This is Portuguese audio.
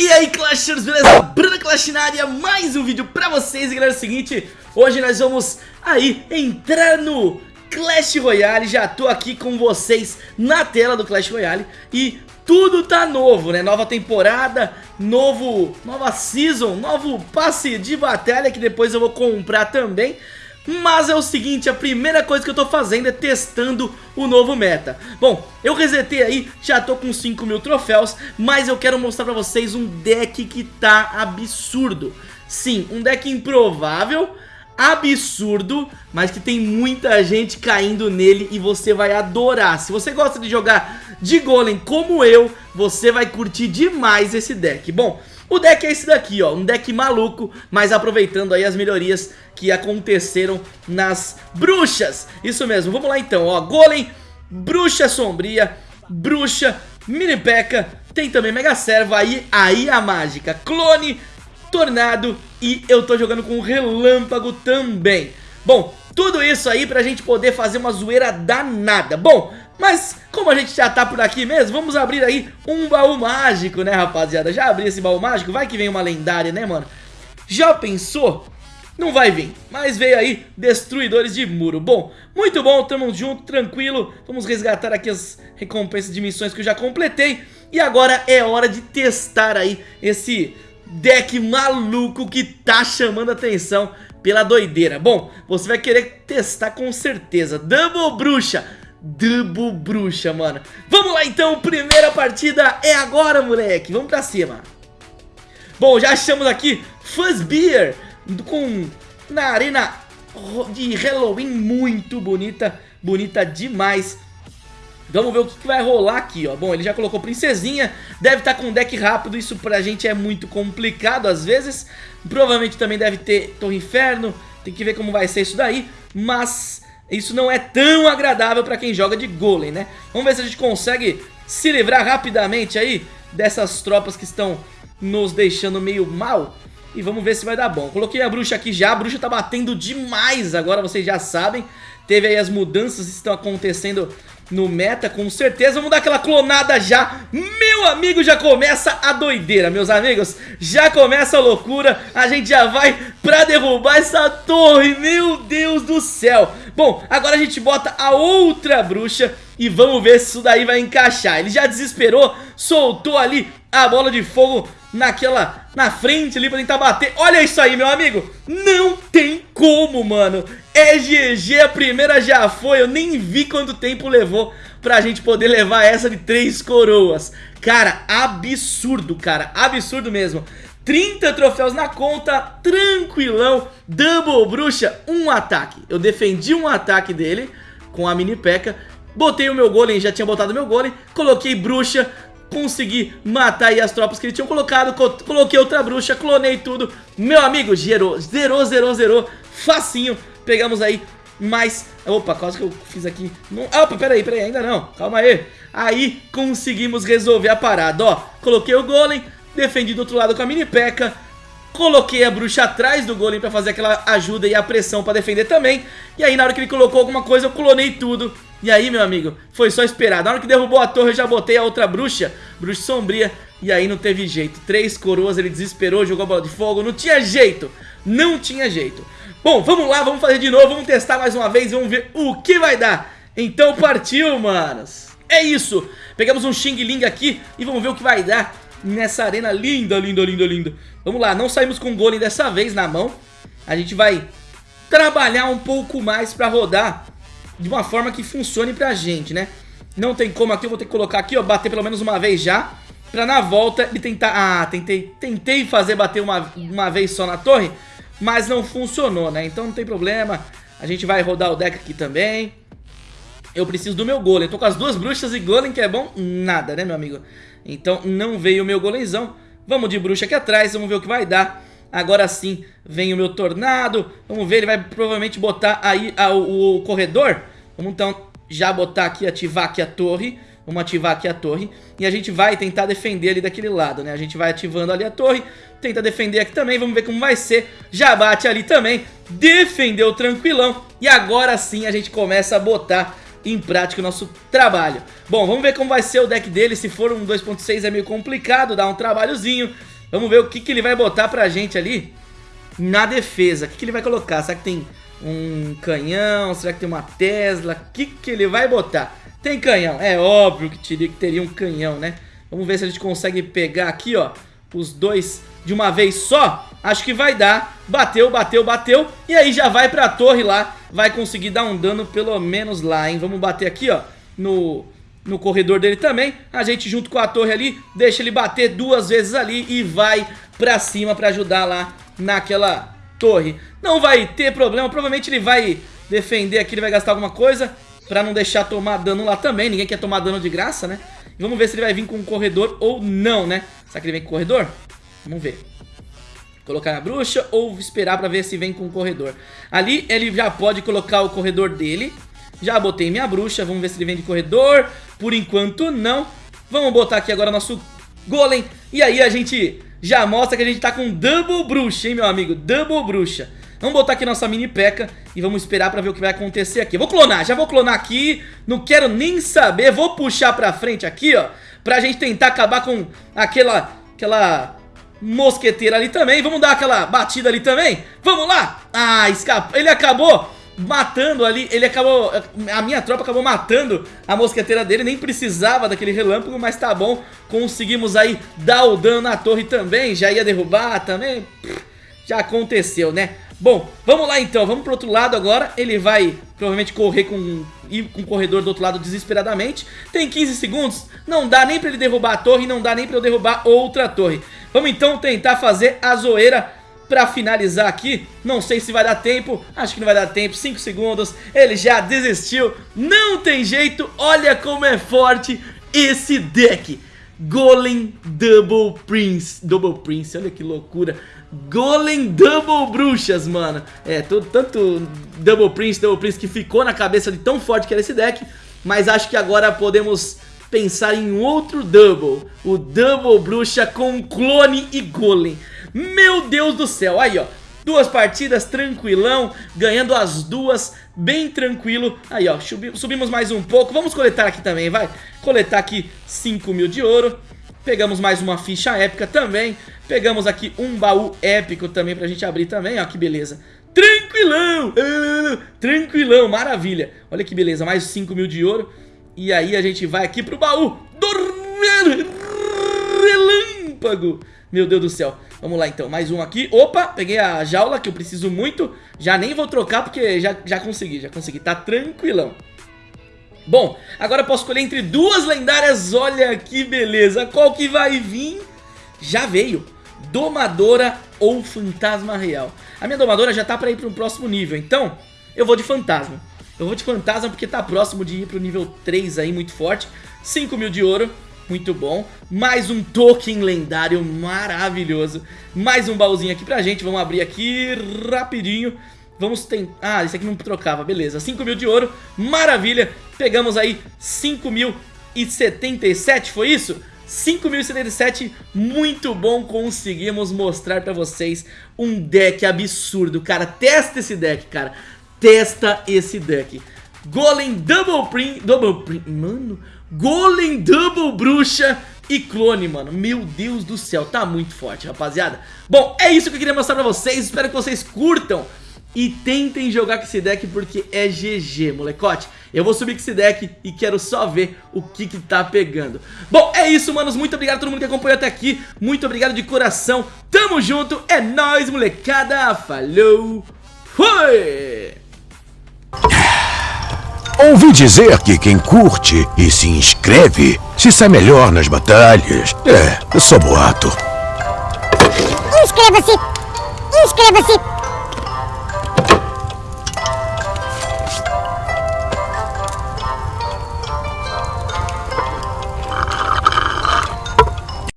E aí Clashers, beleza? Bruno Clash na área, mais um vídeo pra vocês E galera, é o seguinte, hoje nós vamos aí entrar no Clash Royale Já tô aqui com vocês na tela do Clash Royale E tudo tá novo, né? Nova temporada, novo, nova season, novo passe de batalha Que depois eu vou comprar também mas é o seguinte, a primeira coisa que eu tô fazendo é testando o novo meta Bom, eu resetei aí, já tô com 5 mil troféus Mas eu quero mostrar pra vocês um deck que tá absurdo Sim, um deck improvável absurdo, mas que tem muita gente caindo nele e você vai adorar. Se você gosta de jogar de golem como eu, você vai curtir demais esse deck. Bom, o deck é esse daqui, ó, um deck maluco, mas aproveitando aí as melhorias que aconteceram nas bruxas. Isso mesmo, vamos lá então, ó, Golem, Bruxa Sombria, Bruxa, Mini P.E.K.K.A, tem também Mega Servo, aí, aí a mágica, Clone, Tornado e eu tô jogando com Relâmpago também. Bom, tudo isso aí pra gente poder fazer uma zoeira danada. Bom, mas como a gente já tá por aqui mesmo, vamos abrir aí um baú mágico, né rapaziada? Já abri esse baú mágico, vai que vem uma lendária, né mano? Já pensou? Não vai vir, mas veio aí Destruidores de Muro Bom, muito bom, tamo junto, tranquilo Vamos resgatar aqui as recompensas de missões que eu já completei E agora é hora de testar aí esse deck maluco que tá chamando atenção pela doideira Bom, você vai querer testar com certeza Double Bruxa Double Bruxa, mano. Vamos lá então, primeira partida é agora, moleque. Vamos pra cima. Bom, já achamos aqui Fuzzbeer Com na arena de Halloween muito bonita Bonita demais. Vamos ver o que, que, vai rolar aqui, ó. Bom, ele já colocou princesinha Deve estar tá com um deck rápido Isso pra gente é muito complicado às vezes. Provavelmente também deve ter Torre Inferno Tem que ver como vai ser isso daí Mas isso não é tão agradável pra quem joga de golem, né? Vamos ver se a gente consegue se livrar rapidamente aí dessas tropas que estão nos deixando meio mal. E vamos ver se vai dar bom. Coloquei a bruxa aqui já, a bruxa tá batendo demais agora, vocês já sabem. Teve aí as mudanças que estão acontecendo no meta, com certeza. Vamos dar aquela clonada já. Meu amigo, já começa a doideira, meus amigos. Já começa a loucura. A gente já vai pra derrubar essa torre. Meu Deus do céu. Bom, agora a gente bota a outra bruxa e vamos ver se isso daí vai encaixar. Ele já desesperou, soltou ali a bola de fogo naquela, na frente ali pra tentar bater. Olha isso aí, meu amigo. Não tem como, mano. É GG, a primeira já foi. Eu nem vi quanto tempo levou pra gente poder levar essa de três coroas. Cara, absurdo, cara. Absurdo mesmo. 30 troféus na conta, tranquilão, double bruxa, um ataque. Eu defendi um ataque dele com a mini peca, botei o meu golem, já tinha botado meu golem, coloquei bruxa, consegui matar aí as tropas que ele tinha colocado, coloquei outra bruxa, clonei tudo. Meu amigo, gerou, zerou, zerou, zerou, facinho. Pegamos aí mais... Opa, quase que eu fiz aqui. Não... Opa, peraí, peraí, ainda não. Calma aí. Aí conseguimos resolver a parada, ó. Coloquei o golem, defendi do outro lado com a mini peca. Coloquei a bruxa atrás do golem pra fazer aquela ajuda e a pressão pra defender também. E aí na hora que ele colocou alguma coisa eu clonei tudo. E aí meu amigo, foi só esperar. Na hora que derrubou a torre eu já botei a outra bruxa, bruxa sombria. E aí não teve jeito. Três coroas, ele desesperou, jogou a bola de fogo. Não tinha jeito, não tinha jeito. Bom, vamos lá, vamos fazer de novo, vamos testar mais uma vez, vamos ver o que vai dar. Então partiu, manos. É isso, pegamos um Xing Ling aqui e vamos ver o que vai dar nessa arena linda, linda, linda, linda. Vamos lá, não saímos com o golem dessa vez na mão. A gente vai trabalhar um pouco mais pra rodar de uma forma que funcione pra gente, né? Não tem como aqui, eu vou ter que colocar aqui, ó, bater pelo menos uma vez já. Pra na volta ele tentar... Ah, tentei, tentei fazer bater uma, uma vez só na torre, mas não funcionou, né? Então não tem problema. A gente vai rodar o deck aqui também. Eu preciso do meu golem. Tô com as duas bruxas e golem, que é bom? Nada, né, meu amigo? Então não veio o meu golemzão. Vamos de bruxa aqui atrás, vamos ver o que vai dar. Agora sim vem o meu tornado. Vamos ver, ele vai provavelmente botar aí a, o, o, corredor. Vamos então já botar aqui, ativar aqui a torre. Vamos ativar aqui a torre. E a gente vai tentar defender ali daquele lado, né? A gente vai ativando ali a torre. Tenta defender aqui também, vamos ver como vai ser. Já bate ali também. Defendeu tranquilão. E agora sim a gente começa a botar em prática o nosso trabalho. Bom, vamos ver como vai ser o deck dele. Se for um 2.6 é meio complicado, dá um trabalhozinho. Vamos ver o que, que ele vai botar pra gente ali na defesa. O que, que ele vai colocar? Será que tem um canhão? Será que tem uma Tesla? O que, que ele vai botar? Tem canhão, é óbvio que teria, que teria um canhão, né? Vamos ver se a gente consegue pegar aqui, ó, os dois de uma vez só. Acho que vai dar. Bateu, bateu, bateu. E aí já vai pra torre lá. Vai conseguir dar um dano pelo menos lá, hein? Vamos bater aqui, ó, no, no corredor dele também. A gente junto com a torre ali, deixa ele bater duas vezes ali e vai pra cima pra ajudar lá naquela torre. Não vai ter problema, provavelmente ele vai defender aqui, ele vai gastar alguma coisa pra não deixar tomar dano lá também. Ninguém quer tomar dano de graça, né? Vamos ver se ele vai vir com um corredor ou não, né? Será que ele vem com corredor? Vamos ver. Colocar na bruxa ou esperar pra ver se vem com o corredor. Ali ele já pode colocar o corredor dele. Já botei minha bruxa, vamos ver se ele vem de corredor. Por enquanto não. Vamos botar aqui agora nosso golem. E aí a gente já mostra que a gente tá com double bruxa, hein, meu amigo? Double bruxa. Vamos botar aqui nossa mini peca e vamos esperar pra ver o que vai acontecer aqui. vou clonar, já vou clonar aqui, não quero nem saber. Vou puxar pra frente aqui, ó, pra gente tentar acabar com aquela, aquela mosqueteira ali também. Vamos dar aquela batida ali também. Vamos lá. Ah. Ele acabou matando ali, ele acabou, a minha tropa acabou matando a mosqueteira dele, nem precisava daquele relâmpago, mas tá bom, conseguimos aí dar o dano na torre também, já ia derrubar também, já aconteceu, né? Bom, vamos lá então, vamos pro outro lado agora Ele vai provavelmente correr com ir com o corredor do outro lado desesperadamente Tem 15 segundos, não dá nem pra ele derrubar a torre Não dá nem pra eu derrubar outra torre Vamos então tentar fazer a zoeira pra finalizar aqui Não sei se vai dar tempo, acho que não vai dar tempo 5 segundos, ele já desistiu Não tem jeito, olha como é forte esse deck. Golem Double Prince Double Prince, olha que loucura. Golem Double Bruxas, mano. É, tanto Double Prince, Double Prince que ficou na cabeça de tão forte que era esse deck Mas acho que agora podemos pensar em outro Double. O Double Bruxa com clone e Golem Meu Deus do céu, aí ó Duas partidas, tranquilão, ganhando as duas, bem tranquilo. Aí, ó, subimos mais um pouco. Vamos coletar aqui também, vai. Coletar aqui 5 mil de ouro. Pegamos mais uma ficha épica também. Pegamos aqui um baú épico também pra gente abrir também, ó, que beleza. Tranquilão, uh, tranquilão, maravilha. Olha que beleza, mais 5 mil de ouro. E aí a gente vai aqui pro baú relâmpago. Meu Deus do céu. Vamos lá então, mais um aqui. Opa, peguei a jaula que eu preciso muito. Já nem vou trocar porque já, já consegui, já consegui. Tá tranquilão. Bom, agora posso escolher entre duas lendárias. Olha que beleza. Qual que vai vir? Já veio. Domadora ou Fantasma Real. A minha Domadora já tá pra ir pro próximo nível. Então, eu vou de Fantasma. Eu vou de Fantasma porque tá próximo de ir pro nível 3 aí, muito forte. 5 mil de ouro muito bom. Mais um token lendário maravilhoso. Mais um baúzinho aqui pra gente. Vamos abrir aqui rapidinho. Vamos tentar... Ah, esse aqui não trocava, beleza. 5 mil de ouro, maravilha. Pegamos aí 5.077, foi isso? 5.077, muito bom, conseguimos mostrar pra vocês um deck absurdo, cara, testa esse deck, cara, testa esse deck. Golem Double Print, Double Print, mano, Golem Double Bruxa e clone, mano. Meu Deus do céu, tá muito forte, rapaziada. Bom, é isso que eu queria mostrar pra vocês. Espero que vocês curtam e tentem jogar com esse deck porque é GG, molecote. Eu vou subir com esse deck e quero só ver o que que tá pegando. Bom, é isso, manos. Muito obrigado a todo mundo que acompanhou até aqui. Muito obrigado de coração. Tamo junto. É nóis, molecada. Falou. Fui! Ouvi dizer que quem curte e se inscreve se sai melhor nas batalhas. É, só boato. Inscreva-se! Inscreva-se!